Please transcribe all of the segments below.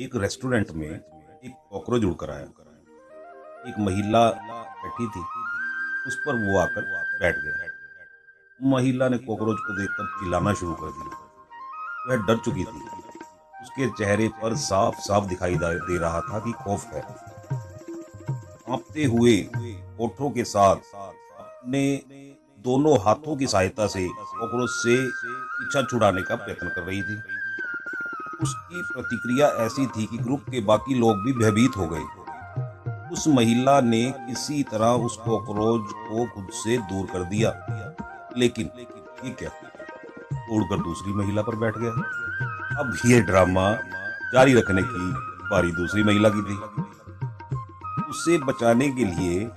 एक रेस्टोरेंट में एक कॉकरोच उड़कर आया। एक महिला बैठी थी। उस पर वो आकर बैठ गया। महिला ने कॉकरोच को देखकर चिल्लाना शुरू कर दिया। वह डर चुकी थी। उसके चेहरे पर साफ़ साफ़ दिखाई दे रहा था कि खौफ है। कांपते हुए ओठों के साथ अपने दोनों हाथों की सहायता से कॉकरोच से पीछा छुड़ाने का प्रयत्न कर रही थी। उसकी प्रतिक्रिया ऐसी थी कि ग्रुप के बाकी लोग भी भयभीत हो गए। उस महिला ने किसी तरह उस कॉकरोच को खुद से दूर कर दिया। लेकिन ये क्या? उड़कर दूसरी महिला पर बैठ गया। अब ये ड्रामा जारी रखने की बारी दूसरी महिला की थी। उसे बचाने के लिए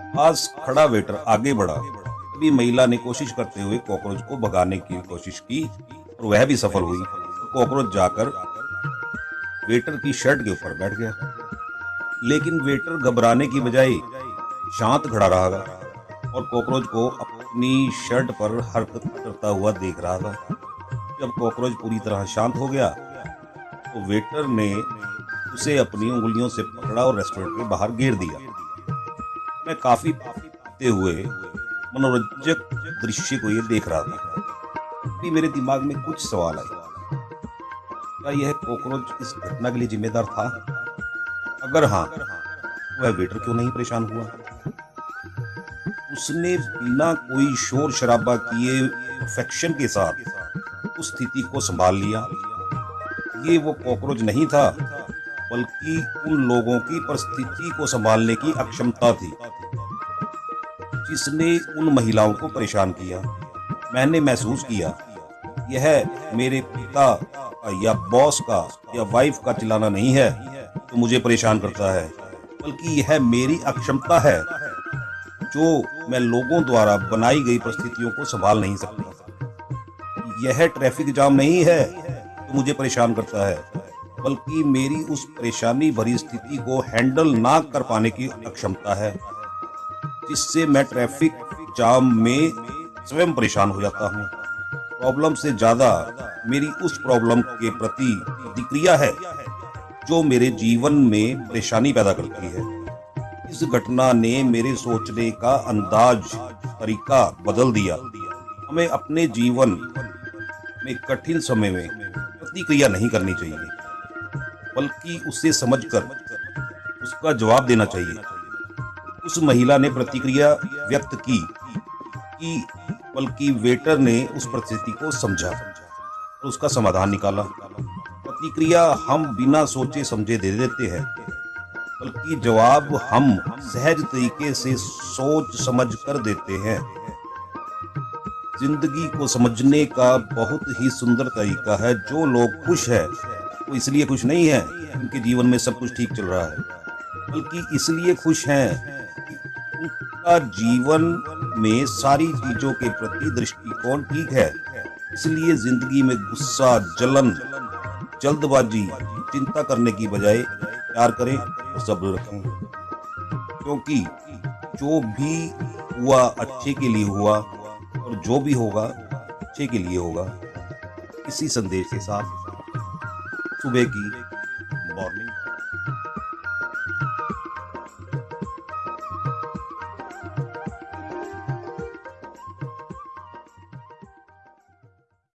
पास खड़ा वेटर आगे बढ़ा। तभी महिला ने कोशिश करते हुए कॉकरोच को भगाने की कोशिश की और वह भी सफल हुई। कॉकरोच जाकर वेटर की शर्ट के ऊपर बैठ गया। लेकिन वेटर घबराने की बजाय शांत खड़ा रहा था और कॉकरोच को अपनी शर्ट पर हरकत करता हुआ देख रहा था। जब कॉकरोच पूरी तरह शांत हो गया तो वेटर ने उसे अपनी उंगलियों से पकड़ा और रेस्टोरेंट के बाहर घेर दिया। मैं काफ़ी पीते हुए मनोरंजक दृश्य को ये देख रहा था। मेरे दिमाग में कुछ सवाल आए। क्या यह कॉकरोच इस घटना के लिए जिम्मेदार था? अगर हाँ वह वेटर क्यों नहीं परेशान हुआ? उसने बिना कोई शोर शराबा किए परफेक्शन के साथ उस स्थिति को संभाल लिया। ये वो कॉकरोच नहीं था, बल्कि उन लोगों की परिस्थिति को संभालने की अक्षमता थी, जिसने उन महिलाओं को परेशान किया। मैंने महसूस किया, यह मेरे पिता या बॉस का या वाइफ का चिल्लाना नहीं है तो मुझे परेशान करता है। बल्कि यह मेरी अक्षमता है, जो मैं लोगों द्वारा बनाई गई परिस्थितियों को संभाल नहीं सकता। यह ट्रैफ़िक जाम नहीं है तो मुझे परेशान करता है, बल्कि मेरी उस परेशानी भरी स्थिति को हैंडल ना कर पाने की अक्षमता है, जिससे मैं ट्रैफ़िक जाम में स्वयं परेशान हो जाता हूँ। प्रॉब्लम से ज़्यादा मेरी उस प्रॉब्लम के प्रति प्रतिक्रिया है, जो मेरे जीवन में परेशानी पैदा करती है। इस घटना ने मेरे सोचने का अंदाज, तरीका बदल दिया। हमें अपने जीवन में कठिन समय में प्रतिक्रिया नहीं करनी चाहिए, बल्कि उसे समझकर उसका जवाब देना चाहिए। उस महिला ने प्रतिक्रिया व्यक्त की कि बल्कि वेटर ने उस परिस्थिति को समझा। और उसका समाधान निकाला। प्रतिक्रिया हम बिना सोचे समझे दे देते हैं, बल्कि जवाब हम सहज तरीके से सोच समझ कर देते हैं। ज़िंदगी को समझने का बहुत ही सुंदर तरीका है। जो लोग खुश है, वो इसलिए खुश नहीं है उनके जीवन में सब कुछ ठीक चल रहा है, बल्कि इसलिए खुश हैं उनका जीवन में सारी चीज़ों के प्रति दृष्टिकोण ठीक है। इसलिए ज़िंदगी में गुस्सा, जलन, जल्दबाजी, चिंता करने की बजाय प्यार करें और सब्र रखें। क्योंकि जो भी हुआ अच्छे के लिए हुआ और जो भी होगा, अच्छे के लिए होगा। इसी संदेश के साथ सुबह की मॉर्निंग